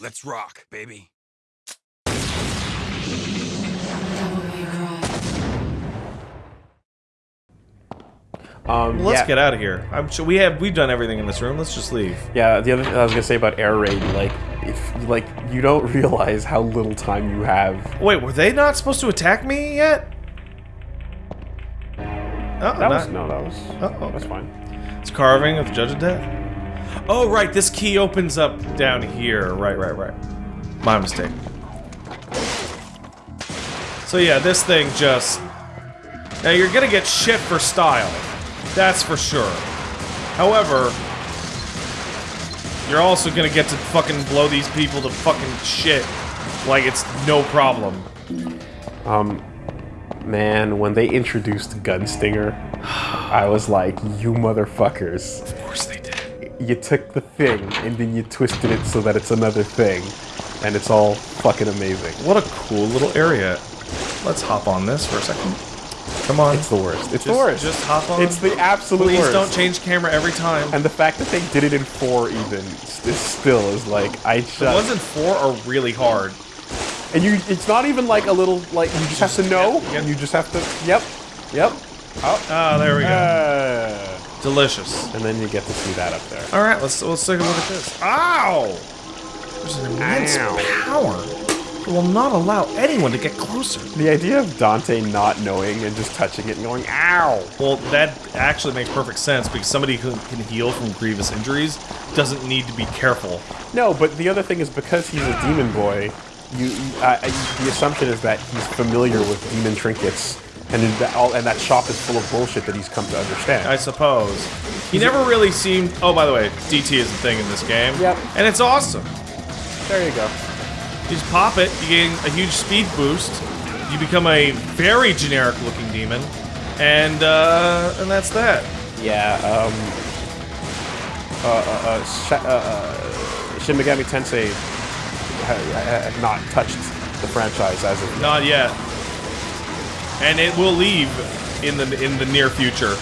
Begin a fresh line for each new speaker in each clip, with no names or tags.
Let's rock, baby.
Um,
Let's
yeah,
get out of here. I'm sure we have we've done everything in this room. Let's just leave.
Yeah, the other thing I was gonna say about air raid, like, if like you don't realize how little time you have.
Wait, were they not supposed to attack me yet? Oh,
That
not-
was no, that was
Oh,
that's fine.
It's carving of the Judge of Death. Oh, right. This key opens up down here. Right, right, right. My mistake. So yeah, this thing just... Now you're gonna get shit for style. That's for sure. However... You're also gonna get to fucking blow these people to fucking shit. Like it's no problem.
Um, man, when they introduced Gunstinger, I was like, you motherfuckers.
Of course they.
You took the thing and then you twisted it so that it's another thing, and it's all fucking amazing.
What a cool little area. Let's hop on this for a second. Come on.
It's the worst. It's the worst.
Just hop on.
It's the absolute worst.
Please
worst.
don't change camera every time.
And the fact that they did it in four even is still is like I just
The ones in four are really hard.
and you it's not even like a little like you just have to know
Yep, yep.
you just have to yep yep oh
Ah, there we go.
uh,
Delicious.
and then you get to see that up there.
All right, let's let's take a look at this. Ow! There's an immense
Ow.
power. It will not allow anyone to get closer.
The idea of Dante not knowing and just touching it and going ow.
Well, that actually makes perfect sense because somebody who can heal from grievous injuries doesn't need to be careful.
No, but the other thing is because he's a demon boy, you, uh, uh, the assumption is that he's familiar with demon trinkets. And in that, all, and that shop is full of bullshit that he's come to understand.
I suppose. He never really seemed. Oh, by the way, DT is a thing in this game.
Yep.
And it's awesome.
there you go.
You just pop it, you gain a huge speed boost, you become a very generic looking demon, and uh, and that's that.
Yeah, um... Uh, uh, uh, uh, uh, Shin Megami Tensei ha- ha- had not touched the franchise as of
Not yet. And it will leave in the in the near future.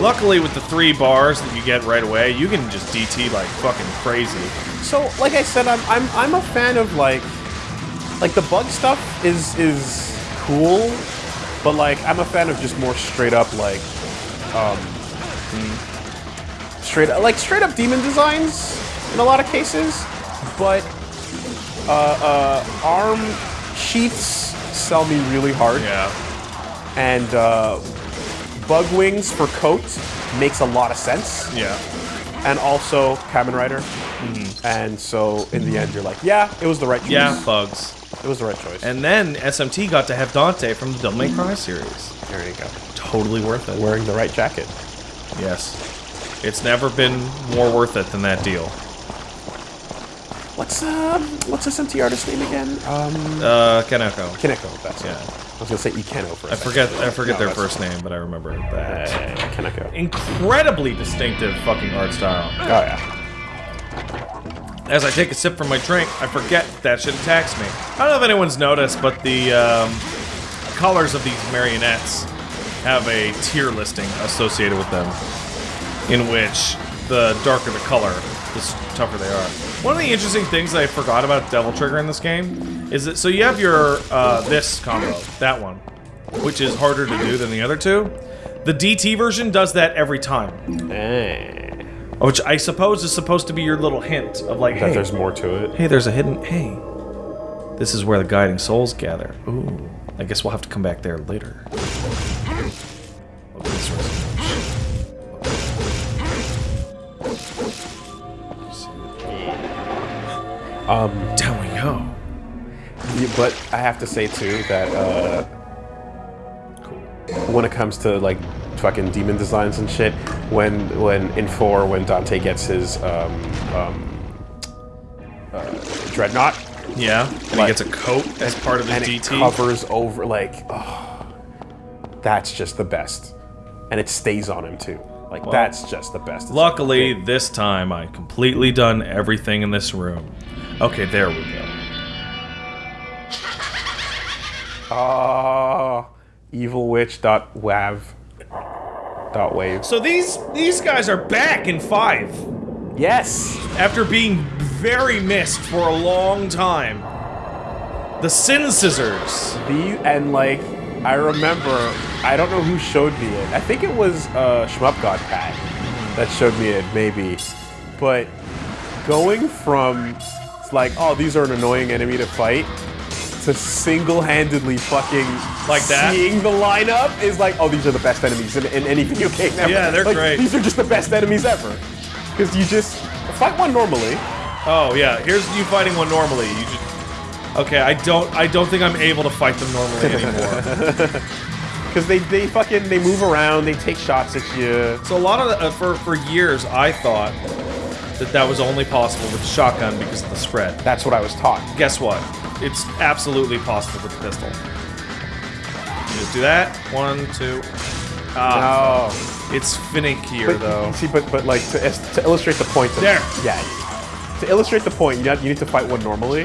Luckily, with the three bars that you get right away, you can just DT like fucking crazy.
So, like I said, I'm I'm I'm a fan of like like the bug stuff is is cool, but like I'm a fan of just more straight up like um straight like straight up demon designs in a lot of cases, but uh, uh, arm sheaths sell me really hard,
Yeah.
and uh, bug wings for coat makes a lot of sense
Yeah.
and also Kamen Rider. And so in the end, you're like, yeah, it was the right choice.
Yeah, bugs.
it was the right choice.
And then SMT got to have Dante from the Devil May Cry series.
there you go,
Totally worth it.
wearing the right jacket.
Yes. It's never been more worth it than that deal.
What's um, what's SMT artist name again? Um,
Uh, Kaneko.
Kineko. That's
Yeah.
it. I was gonna say Ikeno for a
I
second.
forget I forget
No,
their first name, but I remember
Uh,
that.
Kineko.
Incredibly distinctive fucking art style.
Oh yeah.
As I take a sip from my drink, I forget that shit attacks me. I don't know if anyone's noticed, but the um, colors of these marionettes have a tier listing associated with them, in which the darker the color, the tougher they are. One of the interesting things I forgot about Devil Trigger in this game is that so you have your uh, this combo, that one, which is harder to do than the other two. The DT version does that every time,
Eh.
which I suppose is supposed to be your little hint of like,
That
hey,
there's more to it.
Hey, there's a hidden. Hey, this is where the guiding souls gather. Ooh, I guess we'll have to come back there later.
Um,
Down we go.
yeah, but I have to say too that uh, when it comes to like fucking demon designs and shit, when when in four when Dante gets his um, um, uh, dreadnought
Yeah, and he gets a coat as part of his
and it covers over like, oh, that's just the best, and it stays on him too. Like that's just the best.
Luckily, this time I completely done everything in this room. Okay, there we go.
Ah, evilwitch.wav dot wave.
So these these guys are back in five.
Yes.
After being very missed for a long time. The Sin Scissors.
The and like I remember I don't know who showed me it. I think it was uh Shmup God Pat that showed me it, maybe. But going from like, oh, these are an annoying enemy to fight to single-handedly fucking
Like that?
seeing the lineup is like, oh, these are the best enemies in, in any video game ever.
Yeah, they're
Like,
great.
These are just the best enemies ever. Because you just fight one normally.
Oh yeah, here's you fighting one normally. You just Okay, I don't I don't think I'm able to fight them normally anymore.
Because they, they fucking they move around, they take shots at you.
so a lot of the, uh, for for years I thought that that was only possible with the shotgun because of the spread.
That's what I was taught.
Guess what? It's absolutely possible with the pistol. You just do that. One, two. Ah,
Oh.
it's finickier
But,
though.
See, but but like to, to illustrate the point. Of,
There.
Yeah. To illustrate the point, you, got, you need to fight one normally,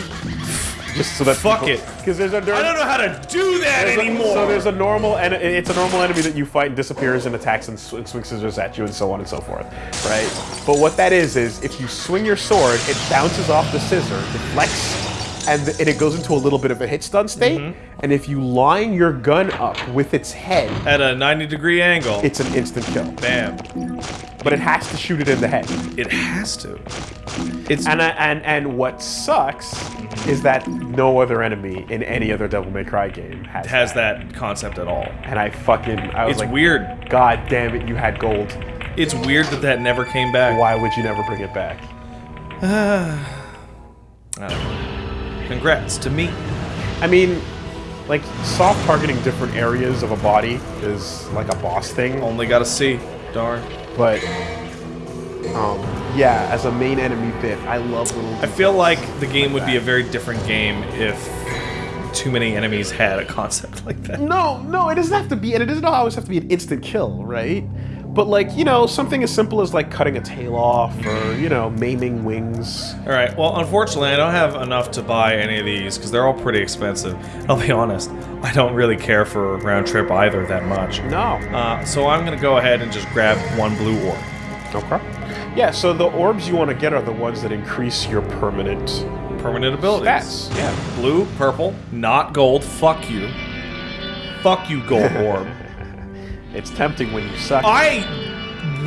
just so that
Fuck it.
Because there's a there,
I don't know how to do that
there's a-
anymore.
so there's a normal and it's a normal enemy that you fight and disappears and attacks and, sw- and swings scissors at you and so on and so forth, right? But what that is is if you swing your sword, it bounces off the scissor, deflects, and, th- and it goes into a little bit of a hit stun state.
Mm-hmm.
And if you line your gun up with its head,
At a 90 degree angle.
it's an instant kill.
Bam.
But it has to shoot it in the head.
It has to. It's
And I, and and what sucks is that no other enemy in any other Devil May Cry game has
has that concept at all.
And I fucking I was
It's
like,
weird.
God damn it, you had gold.
It's weird that that never came back.
Why would you never bring it back?
I don't know. Congrats to me.
I mean, like soft targeting different areas of a body is like a boss thing,
Only got a C. Darn.
but um, yeah, as a main enemy bit, I love little.
I feel like the game would be a very different game if too many enemies had a concept like that.
No, no, it doesn't have to be, and it doesn't always have to be an instant kill, right? But like, you know, something as simple as like cutting a tail off or, you know, maiming wings.
All right. Well, unfortunately, I don't have enough to buy any of these because they're all pretty expensive. I'll be honest. I don't really care for round trip either that much.
No.
Uh, so I'm gonna go ahead and just grab one blue orb.
Okay. Yeah, so the orbs you want to get are the ones that increase your permanent
Permanent abilities.
stats. Yeah.
Blue, purple, not gold. Fuck you. Fuck you, gold orb.
It's tempting when you suck.
I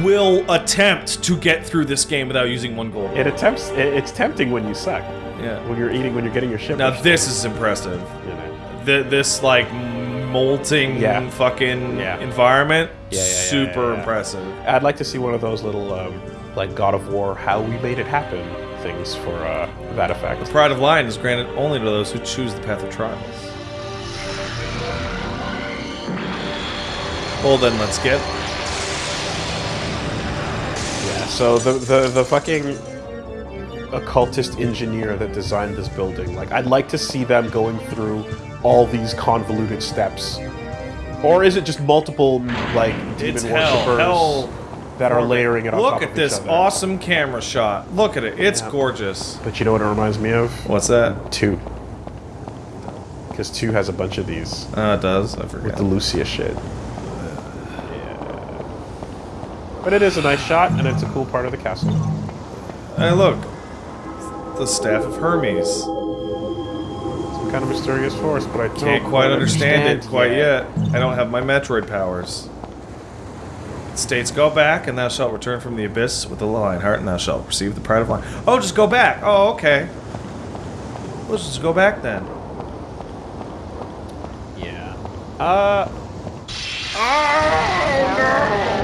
will attempt to get through this game without using one gold.
it attempts. It, it's tempting when you suck.
Yeah.
When you're eating, when you're getting your shit.
Now this is impressive.
you know.
Th this like molting
Yeah.
fucking
Yeah.
environment.
Yeah, yeah, yeah,
super impressive.
I'd like to see one of those little, um, like God of War, how we made it happen things for uh, that effect.
The Pride of Lion is granted only to those who choose the path of trials. Well then, let's get.
Yeah. So the the the fucking occultist engineer that designed this building, like I'd like to see them going through all these convoluted steps. Or is it just multiple like demon
It's
worshippers
hell.
that are layering it on
Look
top
at
of
this
each other?
awesome camera shot. Look at it. It's
Yeah.
gorgeous.
But you know what it reminds me of?
What's that?
Two. Because two has a bunch of these
Uh, it does. I
with the Lucia shit. But it is a nice shot, and it's a cool part of the castle.
Hey, look. The staff of Hermes.
Some kind of mysterious force, but I
Can't
don't
quite understand, it quite yet. I don't have my Metroid powers. It states, go back, and thou shalt return from the abyss with the lion heart, and thou shalt receive the pride of lion. Oh, just go back. Oh, okay. Let's just go back then.
Yeah. Uh. Ah,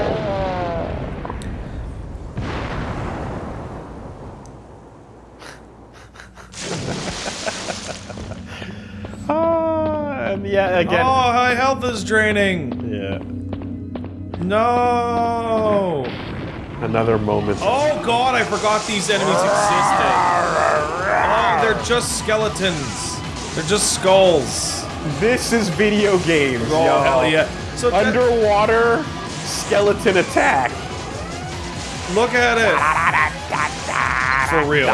yeah, again.
Oh, my health is draining.
Yeah.
No.
Another moment.
Oh god, I forgot these enemies existed. Oh, they're just skeletons. They're just skulls.
This is video games.
Oh
y'all.
hell yeah! So
Underwater skeleton attack.
look at it for real.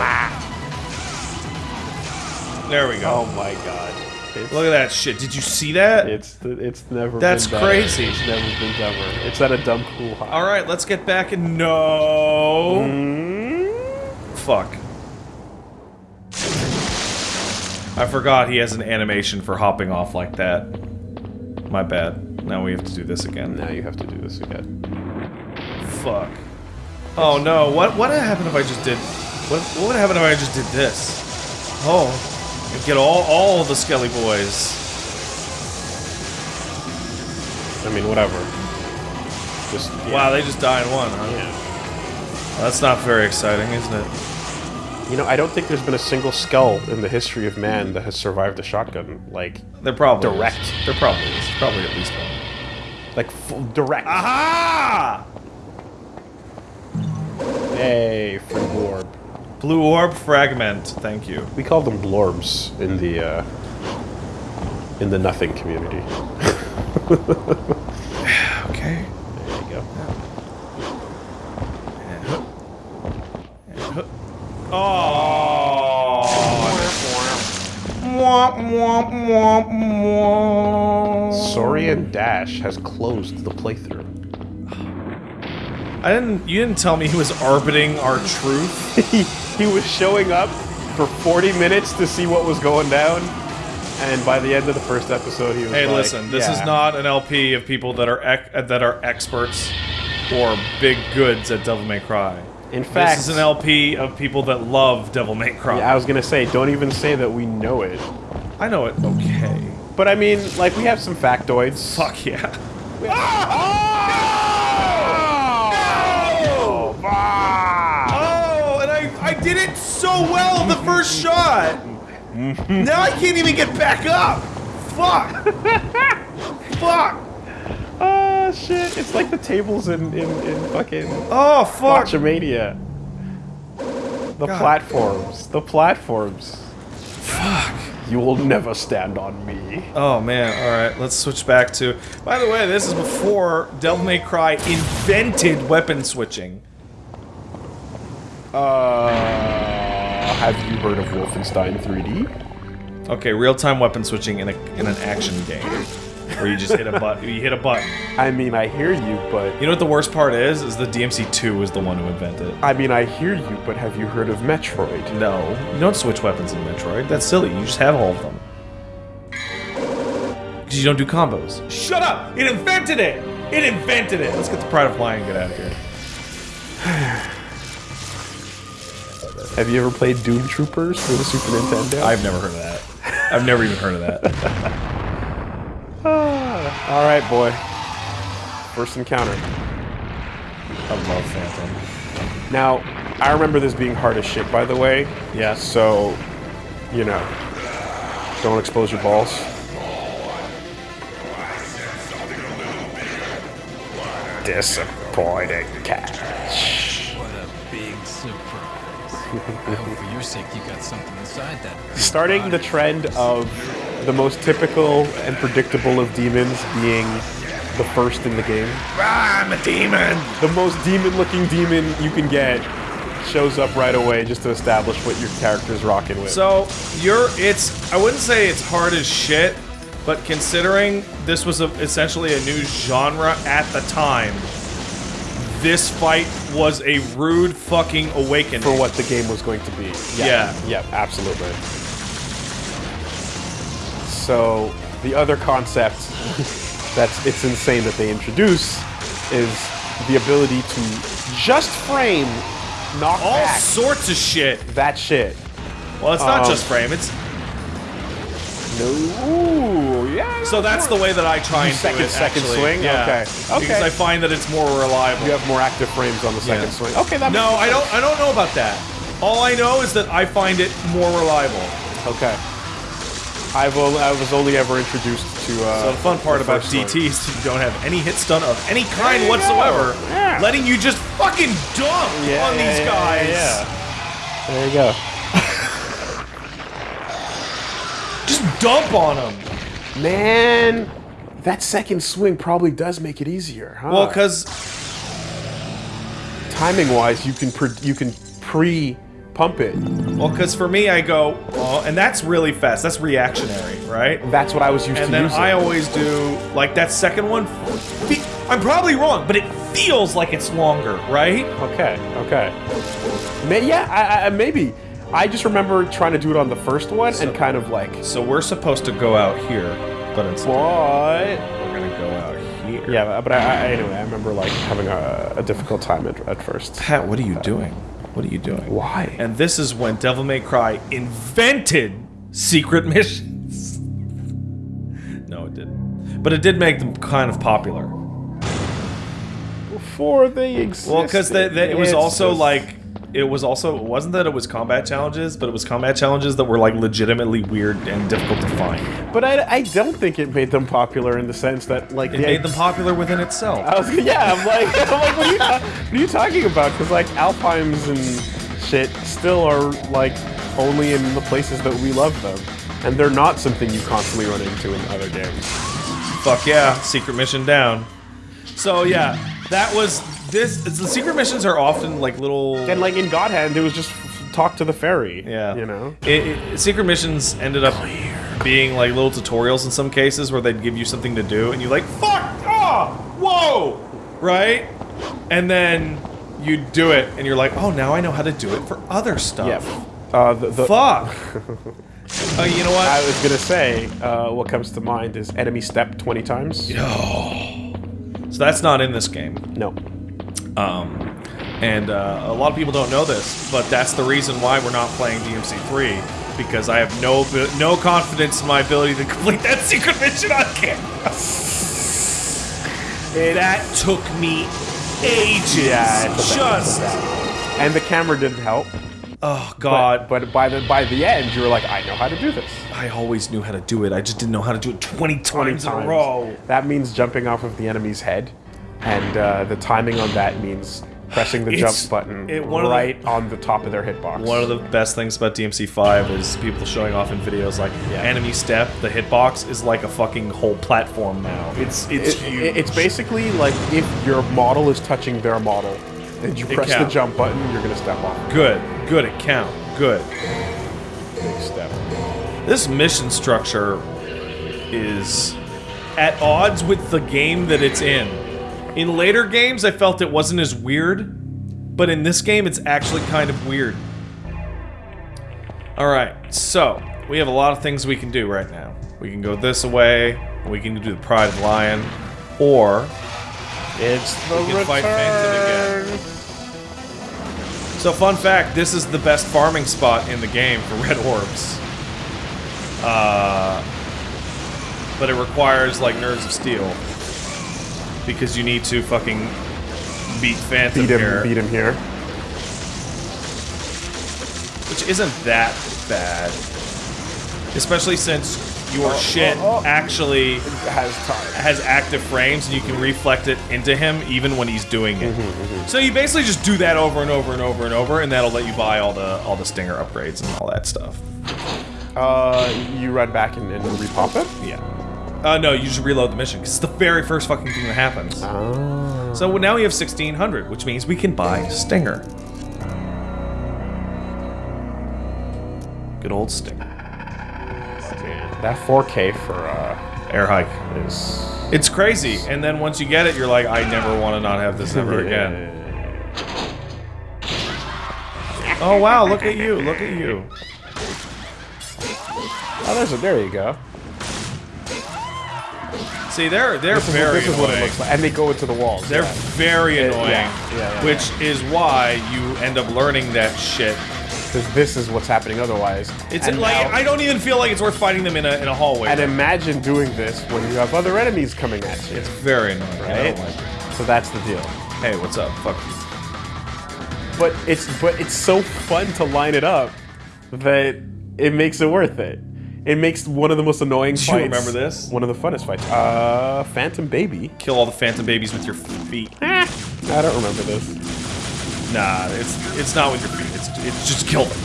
There we go.
Oh my god. It's,
Look at that shit. Did you see that?
It's it's never.
That's
been
crazy.
It's never been dumber. It's at a dumb cool high.
All right, let's get back and no.
Mm.
fuck. I forgot he has an animation for hopping off like that. My bad. Now we have to do this again.
Now you have to do this again.
Fuck. Oh no, what what happened if I just did what what would happen if I just did this? Oh. And get all all the Skelly boys.
I mean, whatever. Just yeah.
Wow, they just die in one, huh?
Yeah.
Well, that's not very exciting, isn't it?
You know, I don't think there's been a single skull in the history of man that has survived a shotgun. Like,
They're probably
Direct.
Is. There probably is. Probably at least one.
like full direct.
Aha!
Hey, free orb.
Blue orb fragment. Thank you.
We call them blorbs in the uh, in the nothing community.
Okay.
There you go.
Oh.
Saurian Dash has closed the playthrough.
I didn't. You didn't tell me he was orbiting our truth.
he, was showing up for 40 minutes to see what was going down, and by the end of the first episode, he was
Hey,
like,
listen. This is not an LP of people that are ec- that are experts or big goods at Devil May Cry.
In fact,
this is an LP of people that love Devil May Cry.
Yeah, I was gonna say, don't even say that we know it.
I know it. Okay.
But I mean, like, we have some factoids.
Fuck yeah. Ah!
Oh! Ah!
Oh, and I I did it so well the first shot. now I can't even get back up. Fuck. Fuck.
Oh shit! It's like the tables in in, in fucking
Oh fuck.
Botchamania. The
God.
platforms. The platforms. Fuck. You will never stand on me.
Oh man, alright, let's switch back to. By the way, this is before Devil May Cry invented weapon switching.
Uh, have you heard of Wolfenstein 3D?
Okay, real time weapon switching in a in an action game. Where you just hit a button you hit a button.
I mean, I hear you, but
You know what the worst part is? Is the DMC2 was the one who invented it.
I mean, I hear you, but have you heard of Metroid?
No, you don't switch weapons in Metroid. That's silly. You just have all of them. Because you don't do combos. Shut up! It invented it! It invented it! Let's get the Pride of Lion and get out of here.
Have you ever played Doom Troopers for the Super Nintendo?
I've never heard of that. I've never even heard of that.
All right, boy. First encounter.
I love Phantom.
Now, I remember this being hard as shit, by the way.
Yeah.
So, you know, don't expose your balls. Disappointing catch.
What a big surprise. I hope for your sake you got something inside that.
Starting the trend of the most typical and predictable of demons being the first in the game.
Ah, I'm a demon!
The most demon-looking demon you can get shows up right away just to establish what your character's rocking with.
So, you're, it's, I wouldn't say it's hard as shit, but considering this was a, essentially a new genre at the time, this fight was a rude fucking awakening.
for what the game was going to be.
Yeah.
Yeah, absolutely. So the other concept that's it's insane that they introduce is the ability to just frame knock
All
back
sorts of shit.
that shit.
Well, it's not
Um,
just frame, it's
No, ooh, yeah.
So that's the way that I try and
Second-
do it.
second
actually.
swing?
Yeah.
Okay. Okay.
Because I find that it's more reliable.
you have more active frames on the second
Yeah.
swing. Okay, that
no, I don't. I don't know about that. All I know is that I find it more reliable.
Okay. I've only, I was only ever introduced to. Uh,
So the fun part
the
about
first.
DT is you don't have any hit stun of any kind whatsoever,
Yeah.
letting you just fucking dump
Yeah,
on
yeah,
these
yeah,
guys.
Yeah, There you go.
Just dump on him.
Man, that second swing probably does make it easier, huh?
Well, because
timing wise, you can pre- you can pre pump it.
well, because for me, I go, oh, and that's really fast. That's reactionary, right?
That's what I was used
And
to
And
then.
I always do like that second one. I'm probably wrong, but it feels like it's longer, right?
Okay, okay. May, yeah, I, I, maybe. I just remember trying to do it on the first one and kind of like,
So we're supposed to go out here, but instead
what?
we're gonna go out here.
Yeah, but I, I, anyway, I remember like having a, a difficult time at, at first.
Pat, what are you doing? What are you doing?
Why?
And this is when Devil May Cry invented secret missions. no, it didn't. But it did make them kind of popular.
Before they existed.
Well, because it was also like it was also it wasn't that it was combat challenges, but it was combat challenges that were like legitimately weird and difficult to find.
But I, I don't think it made them popular in the sense that like
It
the-
made them popular within itself.
I was yeah. I'm like, I'm like, what are you, what are you talking about? Because like Alpines and shit still are like only in the places that we love them, and they're not something you constantly run into in other games.
Fuck yeah, secret mission down. So yeah, that was this. The secret missions are often like little.
And like in God Hand, it was just talk to the fairy.
Yeah,
you know.
it, it- secret missions ended up being like little tutorials in some cases where they'd give you something to do, and you like fuck ah whoa right, and then you do it, and you're like, oh, now I know how to do it for other stuff.
Yeah. Uh, the, the,
Fuck. Oh, you know what?
I was gonna say, uh, what comes to mind is enemy step 20 times.
So that's not in this game.
No.
Um, and uh, a lot of people don't know this, but that's the reason why we're not playing DMC3 because I have no no confidence in my ability to complete that secret mission on camera. that took me ages.
Yeah, it's a bad- it's
just
bad. And the camera didn't help.
oh god.
but by the by the end, you were like, I know how to do this.
I always knew how to do it. I just didn't know how to do it 20 times,
20
in a
times.
row.
That means jumping off of the enemy's head, and uh, the timing on that means pressing the jump button
it- of the-
right on the top of their hitbox.
One of the best things about DMC5 is people showing off in videos like
Yeah.
enemy step, the hitbox is like a fucking whole platform now. It's it's
It- it- it's basically like if your model is touching their model, and you
It
press the jump button, you're gonna step off.
good. Good at count. Good.
Big step.
This mission structure is at odds with the game that it's in. In later games, I felt it wasn't as weird, but in this game, it's actually kind of weird. Alright, so we have a lot of things we can do right now. We can go this way, we can do the Pride of Lion, or
It's the
We can fight Phantom again.
return.
So, fun fact: this is the best farming spot in the game for red orbs. Uh, but it requires like nerves of steel because you need to fucking beat Phantom
Beat him,
here,
beat him here.
which isn't that bad, especially since your shit
oh, oh.
actually
Has time.
has active frames and you can reflect it into him even when he's doing it.
Mm-hmm,
So you basically just do that over and over and over and over, and that'll let you buy all the all the stinger upgrades and all that stuff.
Uh, you run back and, and repop it.
Yeah. Uh, no, you just reload the mission because it's the very first fucking thing that happens.
Oh.
So now we have 1600, which means we can buy Stinger. Good old Stinger.
That 4K for uh
Air hike.
is
It's crazy, and then once you get it, you're like, I never want to not have this ever again. Oh wow, look at you, look at you.
Oh, there's a, there you go.
See, they're they're
This is,
very
this is what it looks like, and they go into the walls.
They're
yeah.
very annoying,
yeah, yeah,
which is why you end up learning that shit.
because this is what's happening otherwise.
It's
And
like
now-
I don't even feel like it's worth fighting them in a in a hallway.
And imagine doing this when you have other enemies coming at you.
it's very annoying.
Right.
like.
So that's the deal.
Hey, what's up? Fuck you.
But it's but it's so fun to line it up that it makes it worth it. It makes one of the most annoying
you
fights.
remember this?
One of the funnest fights. Uh, Phantom Baby.
Kill all the phantom babies with your feet.
I don't remember this.
Nah, it's it's not with your feet. It's it's just kill them.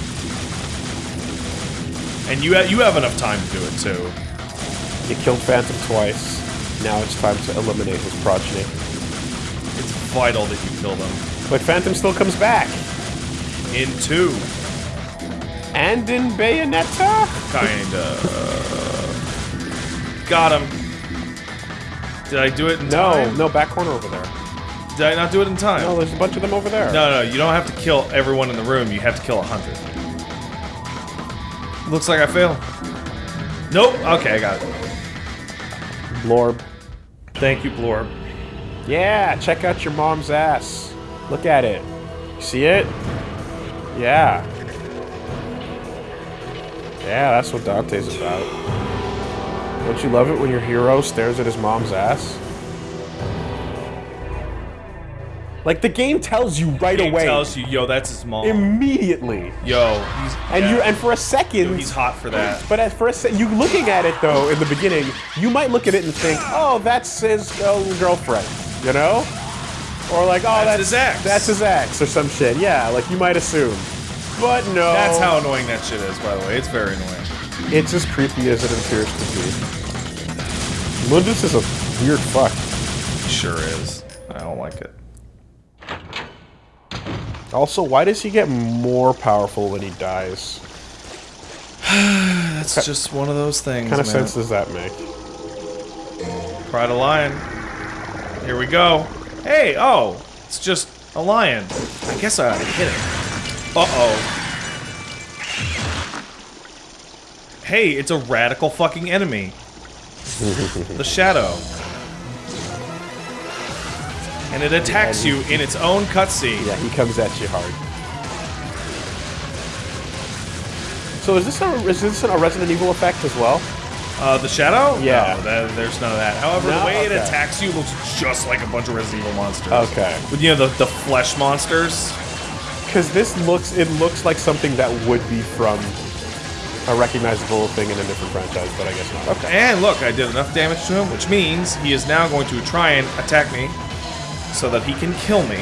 And you have, you have enough time to do it too.
You killed Phantom twice. Now it's time to eliminate his progeny.
It's vital that you kill them.
But Phantom still comes back.
In two,
And in Bayonetta?
kinda. Got him. Did I do it in
No,
time?
no, back corner over there.
Did I not do it in time?
No, there's a bunch of them over there.
No, no, you don't have to kill everyone in the room. You have to kill a hundred. Looks like I failed. Nope. Okay, I got it.
Blorb.
Thank you, Blorb.
Yeah, check out your mom's ass. Look at it. See it? Yeah. Yeah, that's what Dante's about. Don't you love it when your hero stares at his mom's ass? Like the game tells you right
Game
away,
tells you, yo, that's his mom.
immediately,
yo, he's
and
yeah.
you and for a second,
Yo, he's hot for that.
But at first, you looking at it though in the beginning, you might look at it and think, "Oh, that's his uh, girlfriend," you know, or like, "Oh,
That's
that's,
his ex.
That's his ex or some shit." Yeah, like you might assume, but no.
That's how annoying that shit is, by the way. It's very annoying.
it's as creepy as it appears to be. Mundus is a weird fuck.
It sure is. I don't like it.
Also, why does he get more powerful when he dies?
That's just one of those things.
What kind of
man.
sense does that make?
Pride of lion. Here we go. Hey, oh, it's just a lion. I guess I ought to hit it. Uh-oh. Hey, it's a radical fucking enemy. the shadow. And it attacks you in its own cutscene.
Yeah, he comes at you hard. So is this a is this a Resident Evil effect as well?
Uh, the shadow?
Yeah.
No, that, there's none of that. However,
No?
the way it attacks you looks just like a bunch of Resident Evil monsters.
Okay.
But you know, the, the flesh monsters?
Because this looks, it looks like something that would be from a recognizable thing in a different franchise, but I guess not. Okay.
And look, I did enough damage to him, which means he is now going to try and attack me so that he can kill me.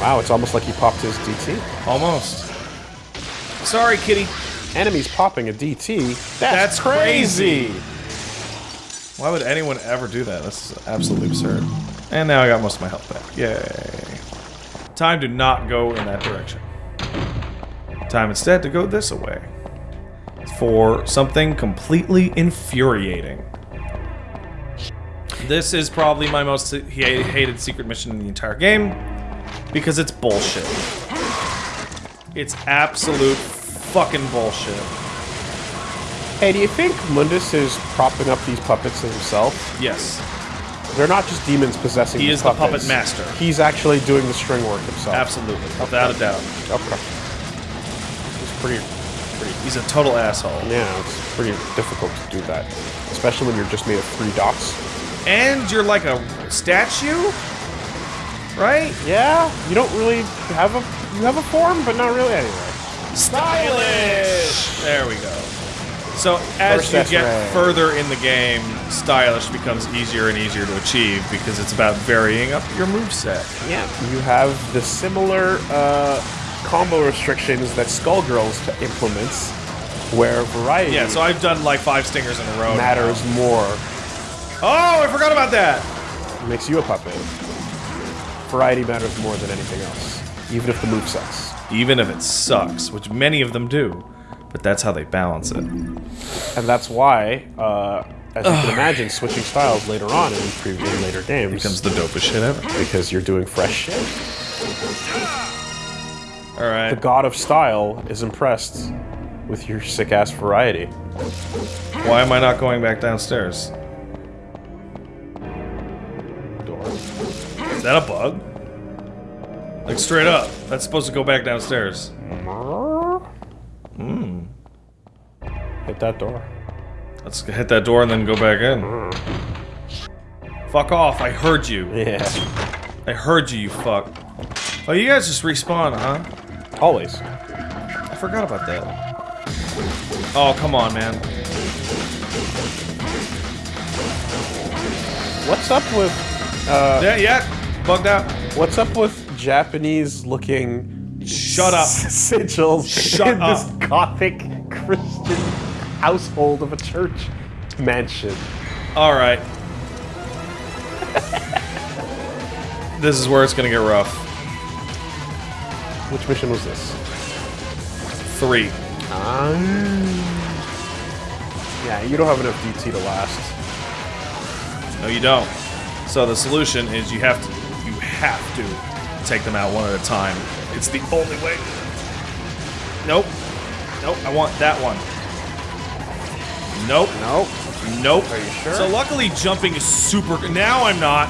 Wow, it's almost like he popped his DT.
Almost. Sorry, kitty.
Enemies popping a DT. That's,
That's
crazy.
Why would anyone ever do that? That's absolutely absurd. And now I got most of my health back. Yay. Time to not go in that direction. Time instead to go this way. For something completely infuriating. This is probably my most hated secret mission in the entire game because it's bullshit. It's absolute fucking bullshit.
Hey, do you think Mundus is propping up these puppets himself?
Yes.
They're not just demons possessing
He
these
is the puppet
puppets.
master.
He's actually doing the string work himself.
Absolutely. Without a doubt.
Okay. It's pretty, pretty.
He's a total asshole.
Yeah, it's pretty difficult to do that, especially when you're just made of three dots.
And you're like a statue? Right?
Yeah, you don't really have a you have a form, but not really anyway.
Stylish! There we go. So as
First
you get
right.
further in the game, stylish becomes easier and easier to achieve because it's about varying up your moveset.
Yeah, you have the similar uh, combo restrictions that Skullgirls t- implements, where variety
Yeah, so I've done like five stingers in a row. now.
matters more.
Oh, I forgot about that!
It makes you a puppet. Variety matters more than anything else, even if the move sucks.
Even if it sucks, which many of them do. But that's how they balance it.
And that's why, uh, as you can imagine, switching styles later on in, pre- in later games
Becomes the dopest shit ever.
because you're doing fresh shit. All
right.
The god of style is impressed with your sick ass variety.
Why am I not going back downstairs?
Door.
Is that a bug? Like straight up. That's supposed to go back downstairs.
Hmm. Hit that door.
Let's hit that door and then go back in. Fuck off, I heard you.
Yeah.
I heard you, you fuck. Oh, you guys just respawn, huh?
Always.
I forgot about that. Oh, come on, man.
What's up with uh,
Yeah, yeah, bugged out.
what's up with Japanese looking
Shut up.
sigils
Shut
in
up.
this gothic Christian household of a church mansion?
Alright. this is where it's gonna get rough.
Which mission was this?
Three.
Um, yeah, you don't have enough DT to last.
No, you don't. So the solution is you have to you have to take them out one at a time. It's the only way. Nope. Nope. I want that one. Nope.
Nope.
Nope.
Are you sure?
So luckily jumping is super. Now I'm not.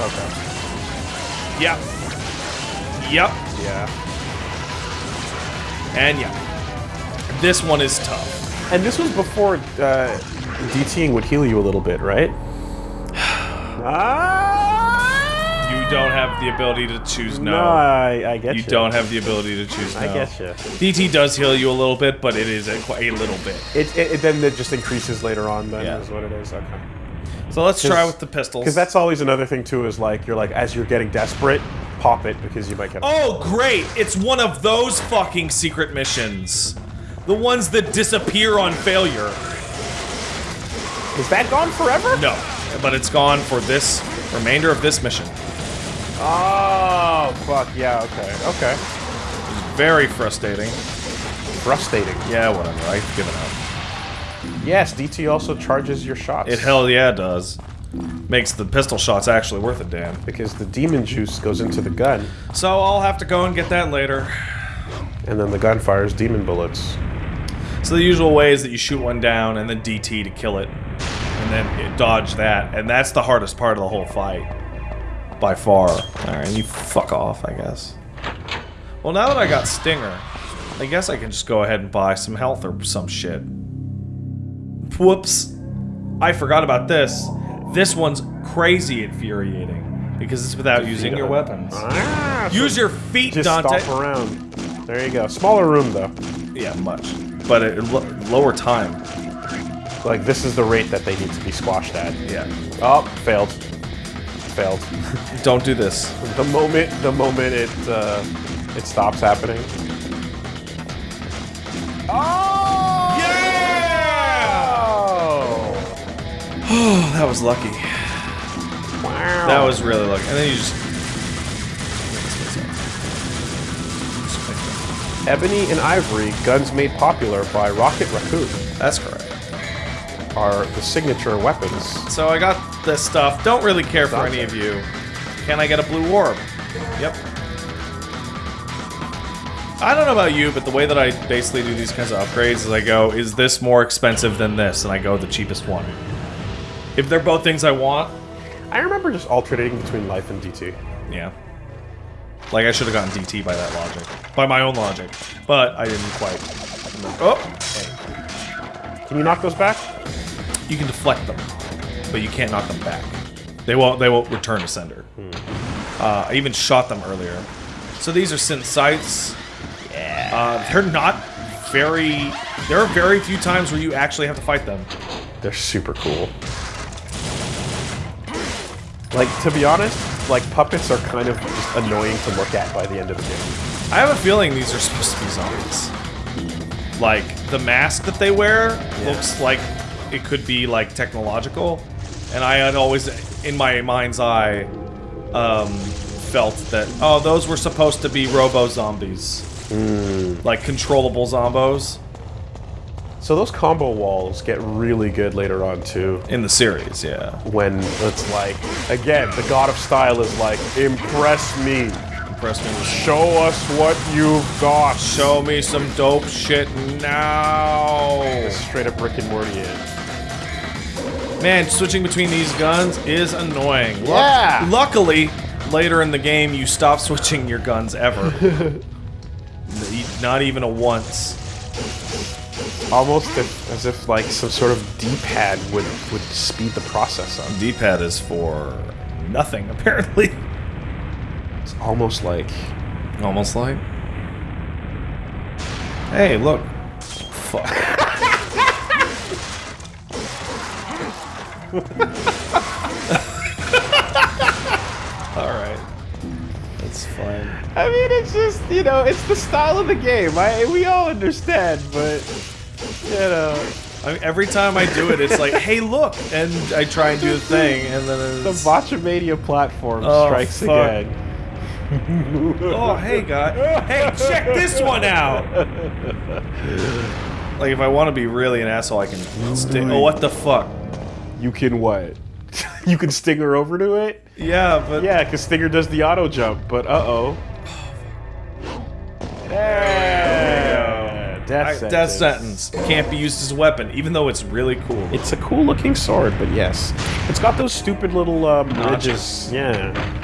Okay.
Yep. Yep.
Yeah.
And yeah. This one is tough.
And this was before uh, DTing would heal you a little bit, right? ah!
You don't have the ability to choose no.
No, I, I get
you
you.
don't have the ability to choose no.
I get you.
DT does heal you a little bit, but it is a, a little bit.
It, it, it then it just increases later on. Then
Yeah.
is what it is. Okay.
So let's try with the pistols.
Because that's always another thing too. Is like you're like as you're getting desperate, pop it because you might get.
Oh, great! It's one of those fucking secret missions. The ones that disappear on failure.
Is that gone forever?
No, but it's gone for this remainder of this mission.
Oh fuck yeah. Okay. Okay.
It's Very frustrating.
Frustrating.
Yeah, whatever. I've given up.
Yes, DT also charges your shots.
It hell yeah does. Makes the pistol shots actually worth it, damn.
because the demon juice goes into the gun,
So I'll have to go and get that later.
and then the gun fires demon bullets.
So the usual way is that you shoot one down and then DT to kill it, and then dodge that, and that's the hardest part of the whole fight, by far. All right, you fuck off, I guess. Well, now that I got Stinger, I guess I can just go ahead and buy some health or some shit. Whoops, I forgot about this. This one's crazy infuriating because it's without using your weapons.
Ah, so
Use your feet,
just
Dante.
stomp around. There you go. Smaller room though.
Yeah, much, but it, lo- lower time.
Like this is the rate that they need to be squashed at.
Yeah.
Oh, failed. Failed.
Don't do this.
the moment, the moment it uh, it stops happening. Oh!
Yeah!
Oh!
that was lucky.
Wow.
That was really lucky. And then you just.
Ebony and Ivory, guns made popular by Rocket Raccoon,
That's correct.
Are the signature weapons.
So I got this stuff. Don't really care for any of you. Can I get a blue orb? Yep. I don't know about you, but the way that I basically do these kinds of upgrades is I go, is this more expensive than this? And I go the cheapest one. If they're both things I want,
I remember just alternating between life and DT.
yeah. Like I should have gotten DT by that logic. By my own logic. But I didn't quite. Oh! Hey.
Can you knock those back?
You can deflect them, but you can't knock them back. They won't. They won't return to sender. Uh, I even shot them earlier. So these are Sin Scythes. Yeah. Uh, they're not very. There are very few times where you actually have to fight them.
They're super cool. Like, to be honest, like, puppets are kind of just annoying to look at by the end of the game.
I have a feeling these are supposed to be zombies. Like the mask that they wear looks like it could be like technological, and I had always, in my mind's eye, um, felt that oh, those were supposed to be robo zombies, like controllable zombos
So those combo walls get really good later on, too.
in the series. Yeah,
When it's like, again, the god of style is like, impress me.
impressed me.
Show us what you've got.
Show me some dope shit now.
Straight up Rick and Morty in.
Man, switching between these guns is annoying.
Yeah.
luckily, later in the game, you stop switching your guns ever. Not even a once.
Almost as if like some sort of D-pad would, would speed the process up.
D-pad is for nothing, apparently.
It's almost like
Almost like. Hey, look. Fuck. Alright. That's fine.
I mean, it's just you know, it's the style of the game. I we all understand, but you know,
I mean, every time I do it, it's like, hey, look! And I try and do the thing, and then
the
it's...
Botchamania platform
Oh,
strikes
fuck.
again.
oh, hey, guy. Hey, check this one out. Like, if I want to be really an asshole, I can. Oh, what the fuck?
You can what? you can Stinger over to it?
Yeah, but
Yeah, because Stinger does the auto jump, but uh-oh. Death
I,
sentence.
death sentence can't be used as a weapon, even though it's really cool.
It's a cool looking sword, but yes. It's got those stupid little um, ridges. Yeah.